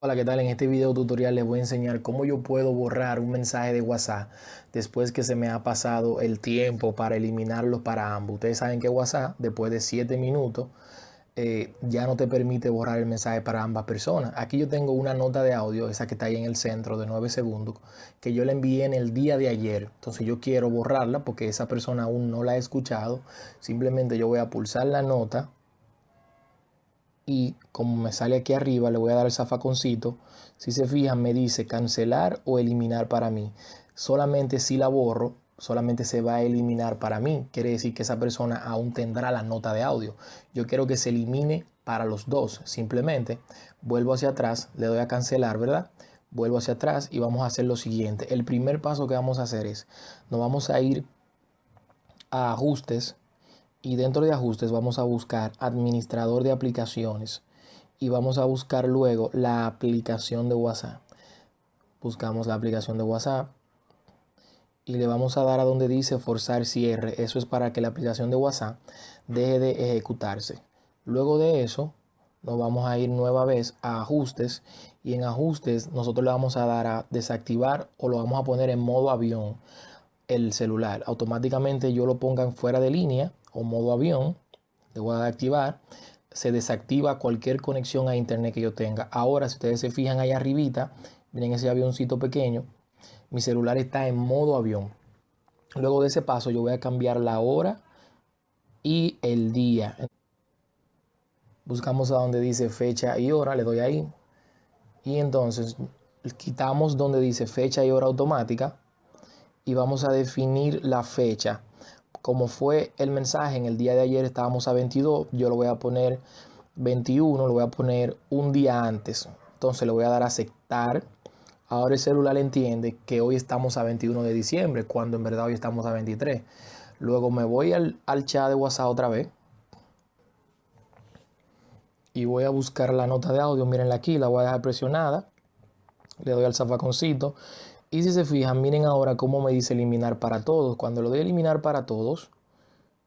Hola, ¿qué tal? En este video tutorial les voy a enseñar cómo yo puedo borrar un mensaje de WhatsApp después que se me ha pasado el tiempo para eliminarlo para ambos. Ustedes saben que WhatsApp después de 7 minutos eh, ya no te permite borrar el mensaje para ambas personas. Aquí yo tengo una nota de audio, esa que está ahí en el centro de 9 segundos, que yo la envié en el día de ayer. Entonces yo quiero borrarla porque esa persona aún no la ha escuchado. Simplemente yo voy a pulsar la nota y como me sale aquí arriba le voy a dar el zafaconcito. Si se fijan me dice cancelar o eliminar para mí. Solamente si la borro solamente se va a eliminar para mí. Quiere decir que esa persona aún tendrá la nota de audio. Yo quiero que se elimine para los dos simplemente. Vuelvo hacia atrás le doy a cancelar verdad vuelvo hacia atrás y vamos a hacer lo siguiente. El primer paso que vamos a hacer es nos vamos a ir a ajustes y dentro de ajustes vamos a buscar administrador de aplicaciones y vamos a buscar luego la aplicación de WhatsApp. Buscamos la aplicación de WhatsApp y le vamos a dar a donde dice forzar cierre. Eso es para que la aplicación de WhatsApp deje de ejecutarse. Luego de eso nos vamos a ir nueva vez a ajustes y en ajustes nosotros le vamos a dar a desactivar o lo vamos a poner en modo avión el celular. Automáticamente yo lo ponga fuera de línea o modo avión, le voy a activar, se desactiva cualquier conexión a internet que yo tenga. Ahora, si ustedes se fijan ahí arribita, miren ese avioncito pequeño, mi celular está en modo avión. Luego de ese paso yo voy a cambiar la hora y el día. Buscamos a donde dice fecha y hora, le doy ahí. Y entonces quitamos donde dice fecha y hora automática y vamos a definir la fecha como fue el mensaje en el día de ayer estábamos a 22, yo lo voy a poner 21, lo voy a poner un día antes. Entonces le voy a dar a aceptar. Ahora el celular entiende que hoy estamos a 21 de diciembre, cuando en verdad hoy estamos a 23. Luego me voy al, al chat de WhatsApp otra vez. Y voy a buscar la nota de audio. Mírenla aquí, la voy a dejar presionada. Le doy al zafaconcito y si se fijan, miren ahora cómo me dice eliminar para todos. Cuando lo doy eliminar para todos,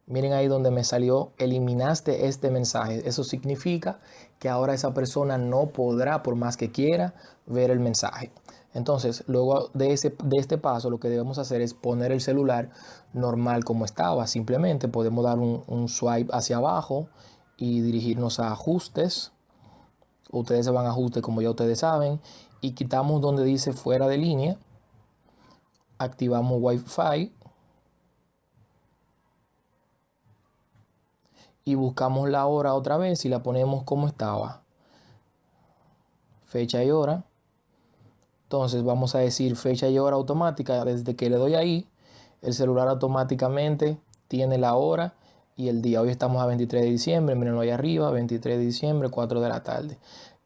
miren ahí donde me salió eliminaste este mensaje. Eso significa que ahora esa persona no podrá, por más que quiera, ver el mensaje. Entonces, luego de, ese, de este paso, lo que debemos hacer es poner el celular normal como estaba. Simplemente podemos dar un, un swipe hacia abajo y dirigirnos a ajustes. Ustedes se van a ajustes como ya ustedes saben. Y quitamos donde dice fuera de línea activamos Wi-Fi y buscamos la hora otra vez y la ponemos como estaba. Fecha y hora. Entonces vamos a decir fecha y hora automática. Desde que le doy ahí, el celular automáticamente tiene la hora y el día. Hoy estamos a 23 de diciembre, mirenlo ahí arriba, 23 de diciembre, 4 de la tarde.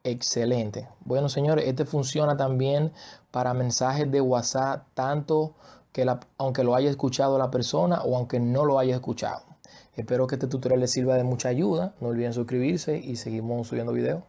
Excelente. Bueno, señores, este funciona también para mensajes de WhatsApp, tanto que aunque lo haya escuchado la persona o aunque no lo haya escuchado. Espero que este tutorial les sirva de mucha ayuda. No olviden suscribirse y seguimos subiendo videos.